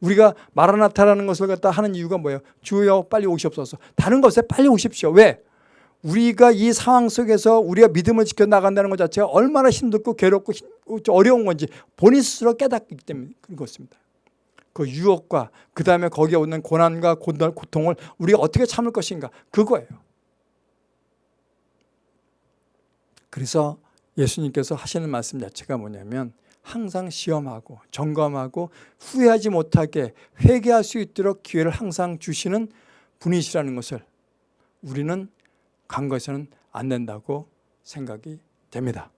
우리가 마라나타라는 것을 갖다 하는 이유가 뭐예요? 주여 빨리 오시옵소서. 다른 것에 빨리 오십시오. 왜? 우리가 이 상황 속에서 우리가 믿음을 지켜나간다는 것 자체가 얼마나 힘들고 괴롭고 어려운 건지 본인 스스로 깨닫기 때문에 그렇습니다. 그 유혹과 그 다음에 거기에 오는 고난과 고통을 우리가 어떻게 참을 것인가 그거예요. 그래서 예수님께서 하시는 말씀 자체가 뭐냐면 항상 시험하고 점검하고 후회하지 못하게 회개할 수 있도록 기회를 항상 주시는 분이시라는 것을 우리는 간과해서는 안 된다고 생각이 됩니다.